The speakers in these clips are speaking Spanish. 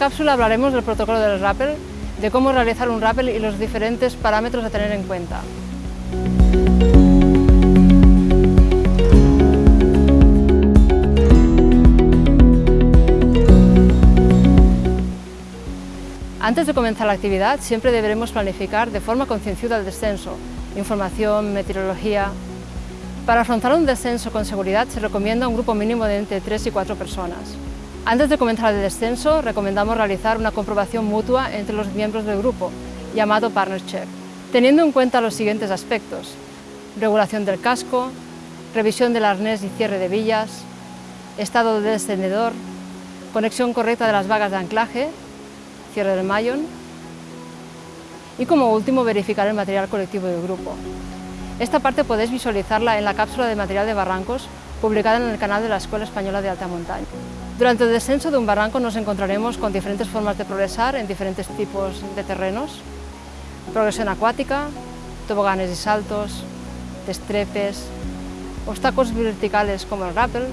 cápsula hablaremos del protocolo del rappel, de cómo realizar un rappel y los diferentes parámetros a tener en cuenta. Antes de comenzar la actividad, siempre deberemos planificar de forma concienciada el descenso, información, meteorología... Para afrontar un descenso con seguridad se recomienda un grupo mínimo de entre 3 y 4 personas. Antes de comenzar el descenso, recomendamos realizar una comprobación mutua entre los miembros del grupo, llamado Partner Check, teniendo en cuenta los siguientes aspectos. Regulación del casco, revisión del arnés y cierre de villas, estado del descendedor, conexión correcta de las vagas de anclaje, cierre del mayón y como último verificar el material colectivo del grupo. Esta parte podéis visualizarla en la cápsula de material de barrancos publicada en el canal de la Escuela Española de Alta Montaña. Durante el descenso de un barranco nos encontraremos con diferentes formas de progresar en diferentes tipos de terrenos. Progresión acuática, toboganes y saltos, destrepes, obstáculos verticales como el rappel.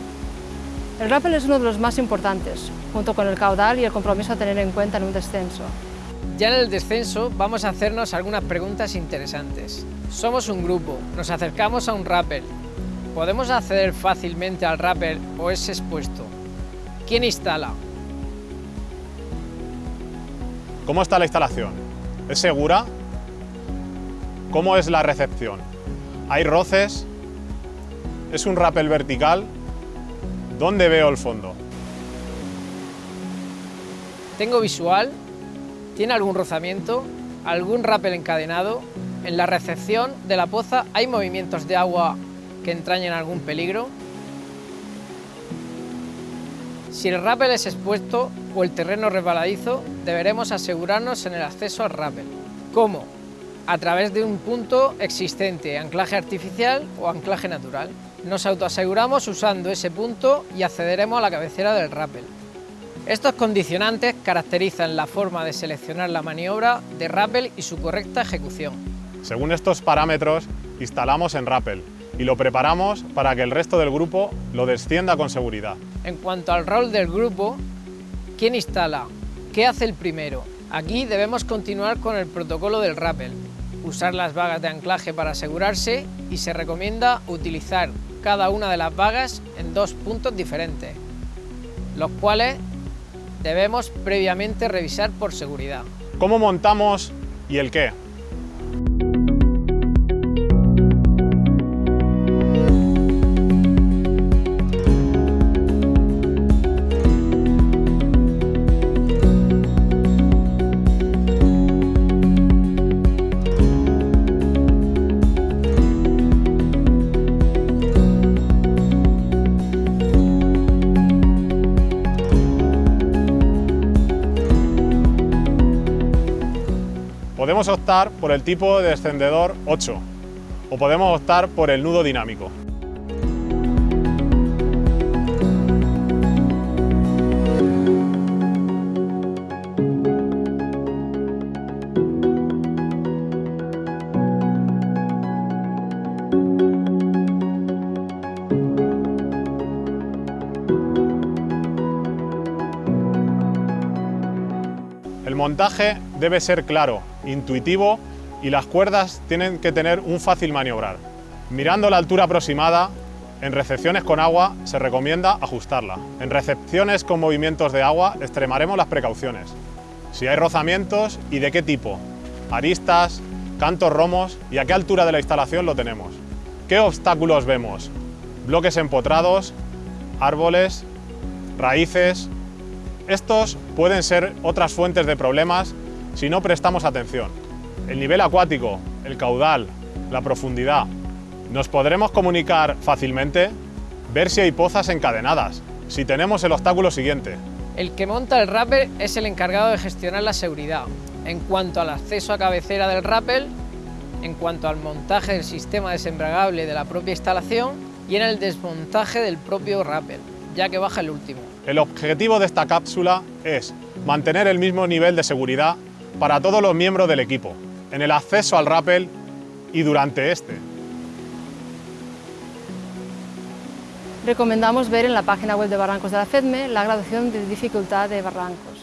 El rappel es uno de los más importantes, junto con el caudal y el compromiso a tener en cuenta en un descenso. Ya en el descenso vamos a hacernos algunas preguntas interesantes. Somos un grupo, nos acercamos a un rappel. ¿Podemos acceder fácilmente al rappel o es expuesto? ¿Quién instala? ¿Cómo está la instalación? ¿Es segura? ¿Cómo es la recepción? ¿Hay roces? ¿Es un rappel vertical? ¿Dónde veo el fondo? ¿Tengo visual? ¿Tiene algún rozamiento? ¿Algún rappel encadenado? En la recepción de la poza hay movimientos de agua que entrañen algún peligro. Si el rappel es expuesto o el terreno resbaladizo, deberemos asegurarnos en el acceso al rappel. ¿Cómo? A través de un punto existente, anclaje artificial o anclaje natural. Nos autoaseguramos usando ese punto y accederemos a la cabecera del rappel. Estos condicionantes caracterizan la forma de seleccionar la maniobra de rappel y su correcta ejecución. Según estos parámetros, instalamos en rappel y lo preparamos para que el resto del grupo lo descienda con seguridad. En cuanto al rol del grupo, ¿quién instala? ¿Qué hace el primero? Aquí debemos continuar con el protocolo del rappel, usar las vagas de anclaje para asegurarse y se recomienda utilizar cada una de las vagas en dos puntos diferentes, los cuales debemos previamente revisar por seguridad. ¿Cómo montamos y el qué? Podemos optar por el tipo de descendedor 8 o podemos optar por el nudo dinámico. El montaje debe ser claro, intuitivo y las cuerdas tienen que tener un fácil maniobrar. Mirando la altura aproximada, en recepciones con agua se recomienda ajustarla. En recepciones con movimientos de agua extremaremos las precauciones. Si hay rozamientos y de qué tipo, aristas, cantos romos y a qué altura de la instalación lo tenemos. ¿Qué obstáculos vemos? Bloques empotrados, árboles, raíces, estos pueden ser otras fuentes de problemas si no prestamos atención. El nivel acuático, el caudal, la profundidad. ¿Nos podremos comunicar fácilmente? Ver si hay pozas encadenadas, si tenemos el obstáculo siguiente. El que monta el rappel es el encargado de gestionar la seguridad. En cuanto al acceso a cabecera del rappel, en cuanto al montaje del sistema desembragable de la propia instalación y en el desmontaje del propio rappel, ya que baja el último. El objetivo de esta cápsula es mantener el mismo nivel de seguridad para todos los miembros del equipo, en el acceso al rappel y durante este. Recomendamos ver en la página web de Barrancos de la FEDME la graduación de dificultad de barrancos.